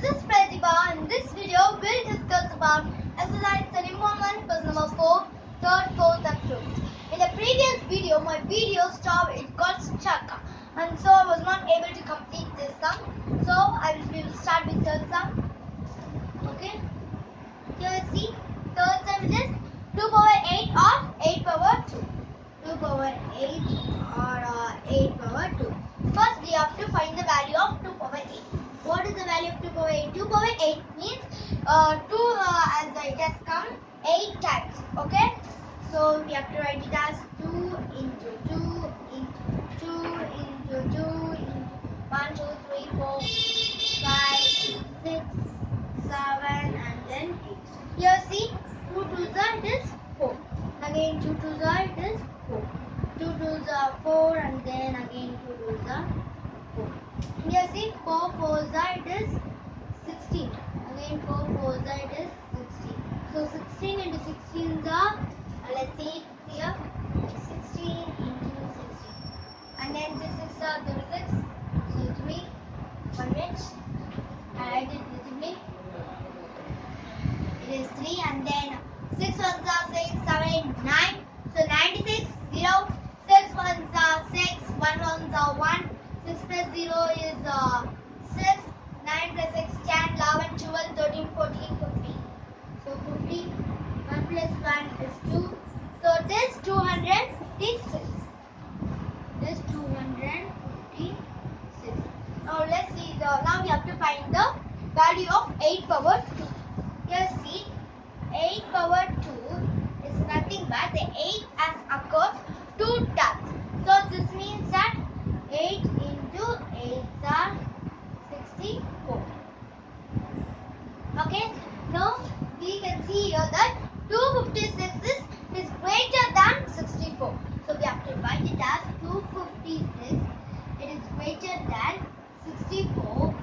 This is Pratibha. In this video, we'll discuss about exercise 31 quiz number 4, third, fourth, and fifth. In the previous video, my video stopped, it got stuck. And so I was not able to complete this sum. So I will, start with third sum. Okay? Here see, third sum is 2 power 8 or 8 power 2. 2 power 8 or 2.8. 2.8 means uh, 2 uh, it has come 8 times. Okay. So we have to write it as 2 into 2 into 2 into 2 into 1, 2, 3, 4, 5, 6, 7 and then 8. Here see 2 to the is 4. Again 2 to the is 4. 2 to the 4 and then again 2 to the 4. Here see 4 4 is 16. Again 4 4s are it is 16. So 16 into 16 are uh, let's see here 16 into 16. And then this is uh, 36. So 3 1 minute. I it visibly. It is 3 and then 6 ones are 6, 7, 9. So 96, 0. 6 ones are 6, 1 ones are 1. 6 plus 0 is uh, 6. 9 plus 6, 10, 11, 12, 13, 14, 15. So 50. 1 plus 1 is 2. So it is 256. This 256. Now let's see the now we have to find the value of 8 power 2. Here see 8 power 2 is nothing but the 8 has occurred 2 times. So this means that 8 into 8 are 64. Okay, now we can see here that 256 is, is greater than 64. So we have to write it as 256. It is greater than 64.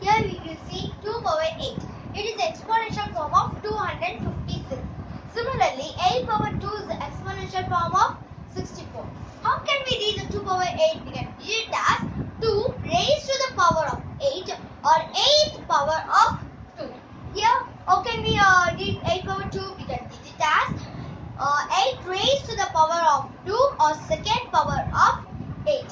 Here we can see 2 power 8. It is the exponential form of 256. Similarly, 8 power 2 is the exponential form of 64. How can we read the 2 power 8? We can read it as 2 raised to the power of 8 or 8 power of 2. Here, how can we uh, read 8 power 2? We can read it as uh, 8 raised to the power of 2 or second power of 8.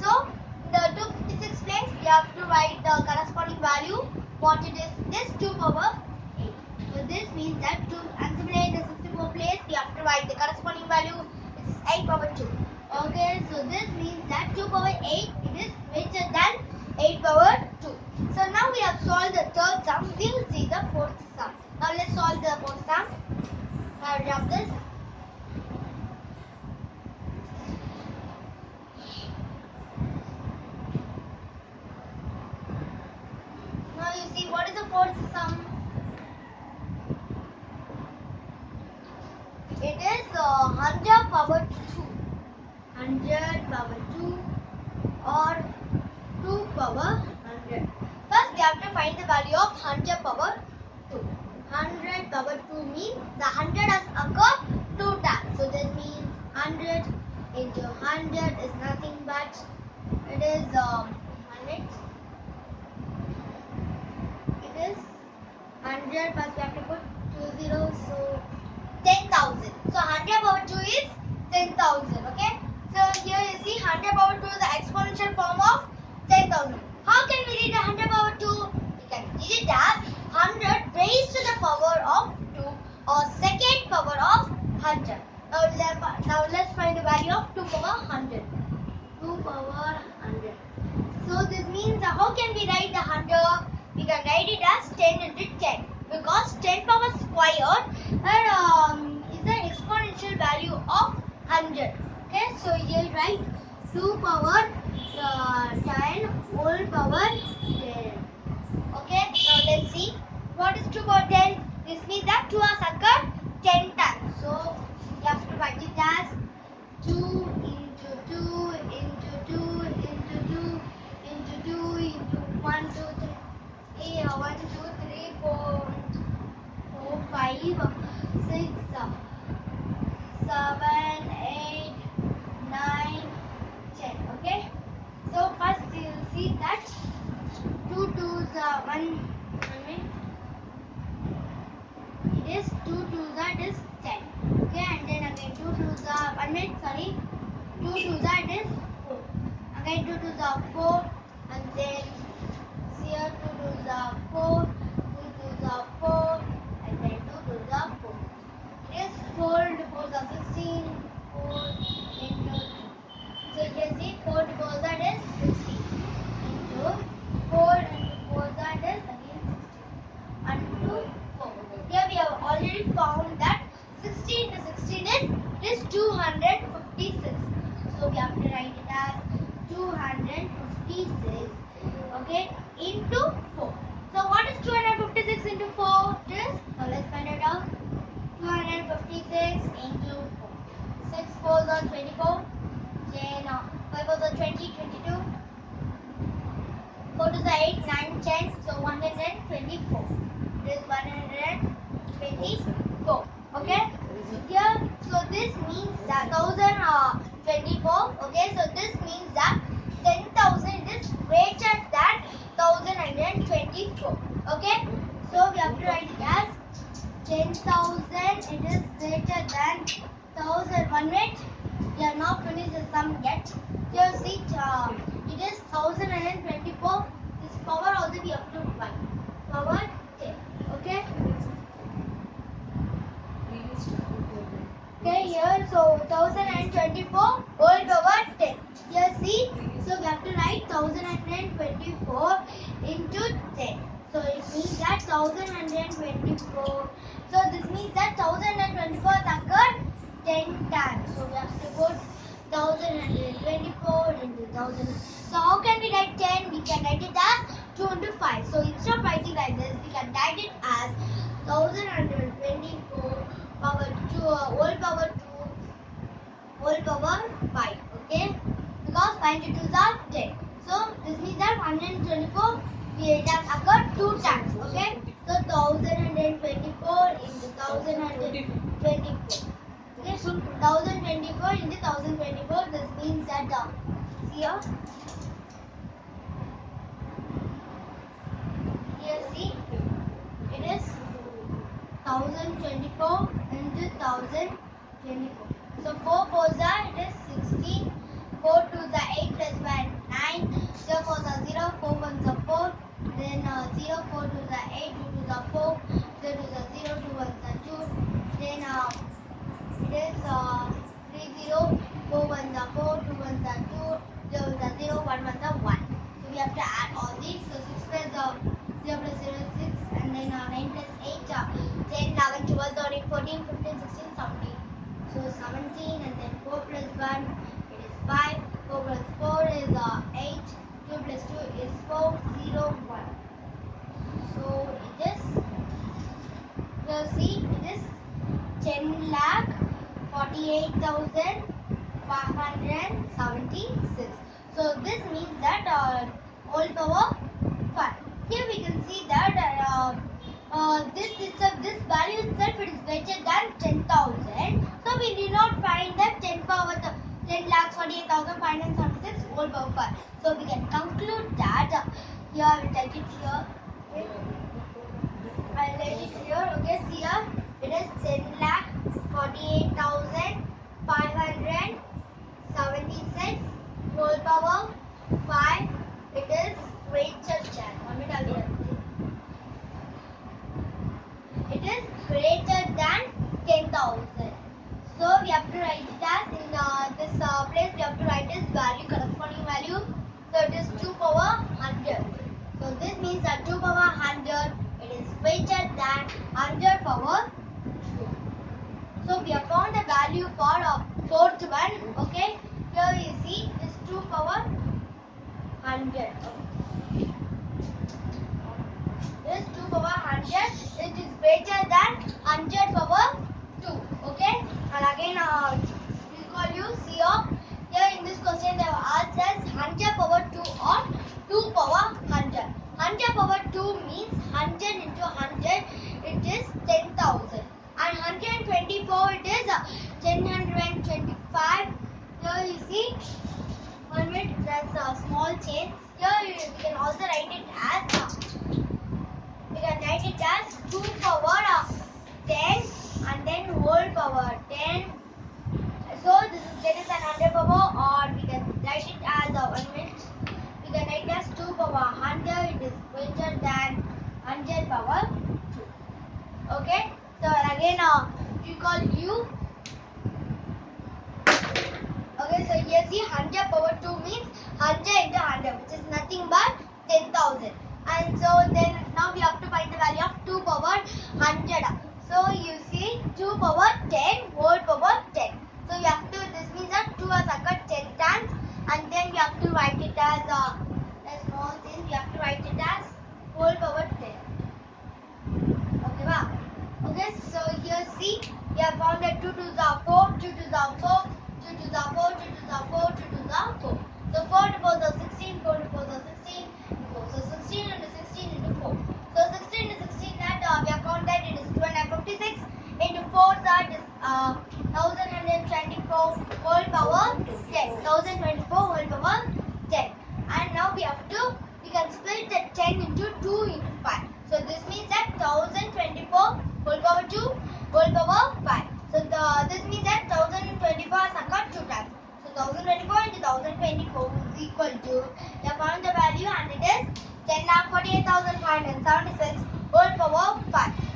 So, the 256 place, we have to write the corresponding value. What it is, this 2 power 8. So, this means that to assimilate the 64 place, we have to write the corresponding value. It is 8 power 2. Okay, so this means that 2 power 8, it is greater than 8 power 2. So, now we have solved the third sum. We will see the fourth sum. Now, let's solve the fourth sum. I'll drop this. Now you see what is the fourth sum? It is uh, 100 power 2. 100 power 2 or 2 power 100. First we have to find the value of 100 power 2. 100 power 2 means the 100 has occurred 2 times. So this means 100 into 100 is nothing but it is um, 100 it is 100 plus we have to put two zeros so 10,000 so 100 power 2 is 10,000 okay so here you see 100 power 2 is the exponential form of 10,000 how can we read 100 power 2 we can read it as 100 raised to the power of 2 or second power of 100 now, let, now let's find the value of 2 power 100 2 power 100 so this means how can we write the 100 we can write it as 10 into 10 because 10 power squared and, um, is the exponential value of 100 okay so here write 2 power uh, 10 whole power 10 okay now let's see what is 2 power 10 this means that 2 has occurred 10 times so you have to write it as 2 into 2 into 2 into 2 into 2 into 1 2 3 yeah, 1 2 3 4 4 5 6 7 8 9 10 okay so first you see that 2 2s are 1 2 to that is 10. Okay, and then again 2 to the 1 minute, sorry. 2 to that is 4. Again 2 to the 4 and then here 2 to the 4, 2 to the 4 and then 2 to the 4. It is 4 into 4 is 16, 4 into so you can see 4 to 4 that is 16 into 4 into 4 that is again 16 into 4. Here we have already found that 16 into 16 is, it is 256. So we have to write it as 256 okay into 4. So what is 256 into 4? It is, now let's find it out. 256 into 4. 6 4s are 24. Then uh, 5 4s are 20, 22. 4 to the 8, 9, 10. So 124. It is 124. Okay? Here, so this means that 1024. Okay, so this means that 10,000 is greater than 1024. Okay? So we have to write it as 10,000 it is greater than 1000 one minute we are not finished the sum yet here see uh, it is 1024 this power also we have to find power 10 okay? Okay here so 1024 whole power 10 here see so we have to write 1024 into 10 so it means that 1124 so this means that 1024 occurred 10 times so we have to put 1124 into 1000 so how can we write 10 we can write it as 2 into 5 so instead of writing like this we can write it as 1124 power 2 uh, whole power 2 whole power 5 okay? Because 5 into 2 are 10 so this means that 124 we has occurred two times okay so 1124 into 1124 okay so 1024 into 1024 this means that uh, here here see. It is 1024 into 1024 so 4 fours are it is 16 100 okay. this 2 power 100 it is greater than 100 power 2 okay? And again uh, we call you CO here in this question they have asked us 100 power 2 or 2 power 100 100 power 2 means 100 into 100 it is 10,000 and 124 it is uh, 1025 here you see pyramid, that's a small chain. Here we can also write it as, uh, we can write it as 2 power 10 and then whole power 10. So this is, there is an under power or we can write it as a 1 minute. We can write it as 2 power 100, it is greater than 100 power 2. Okay, so again uh, we call u nothing but 10,000. And so then now we have to find the value of 2 power 100. So you see 2 power 10 whole power 10. So you have to, this means that 2 has occurred 10 times and then we have to write it as uh, a small thing, we have to write it as whole power 10. Okay, wow. Okay, so here see, we have found that 2 to the 4, 2 to the 4, 2 to the 4, 2 to the 4, 2 to the 4. So 4 to 4 is 16, 4 to 4 is 16, 4. So 16 into 16 into 4. So 16 into 16 that uh, we have found that it is 256 into 4 that is uh, 1124 whole power 10. 1024 whole power 10. And now we have to, we can split the 10 into 2 into 5. So this means that 1024 whole power 2 whole power 5. So the, this means that 1024 has occurred 2 times. So 1024 into 1024 is equal to, we have found the value and it is 10,48,576 whole power 5.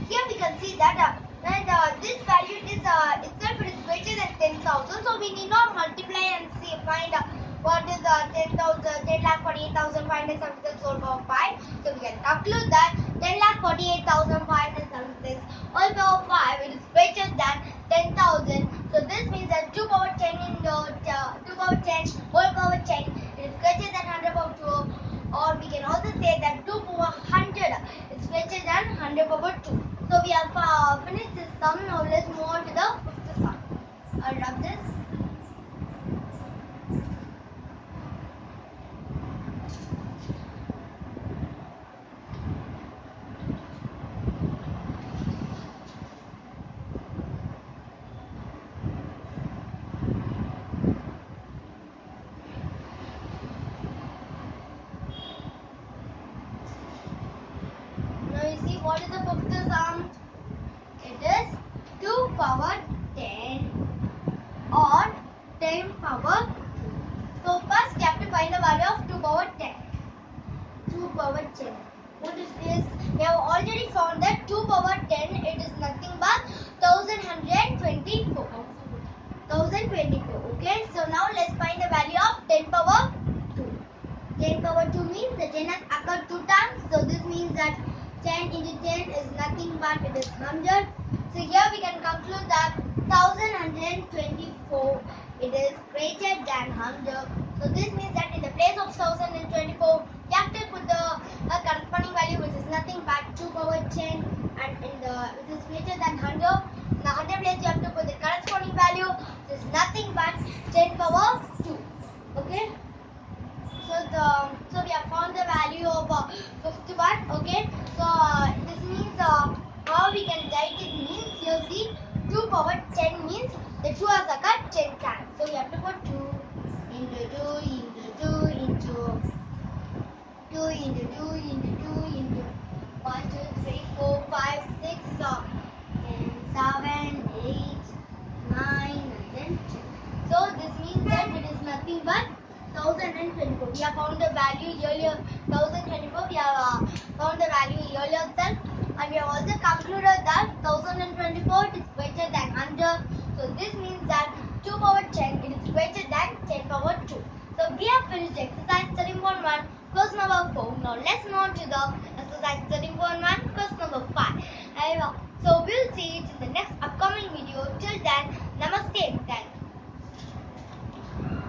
Here we can see that uh, and uh, this value is uh, itself it is greater than 10,000. So we need not multiply and see find uh, what is uh, 10,000, 10,48,576 whole power 5. So we can conclude that 10,48,576 whole power 5 it is greater than 10,000. So this means that 2 power 10 into uh, 2 power 10 whole power 10 it is greater than 100 power 2 or we can also say that 2 power 100 is greater than 100 power 2. So we have uh, finished this sum. Now let's move on to the fifth sum. I'll rub this. Now you see what is the fifth sum? It is 2 power 10 or 10 power 2. So first we have to find the value of 2 power 10. 2 power 10. What is this? We have already found that 2 power 10 it is nothing but 1124. 1024. Okay. So now let's find the value of 10 power 2. 10 power 2 means the 10 has occurred 2 times. So this means that 10 into 10 is nothing but it is 100. So here we can conclude that 1124 it is greater than 100. So this means that in the place of 1024 we have to put the uh, corresponding value which is nothing but 2 power 10 and in the which is greater than 100. In the 100 place you have to put the corresponding value which is nothing but 10 power 2. Okay. So the so we have found the value of uh, 51. Okay. So uh,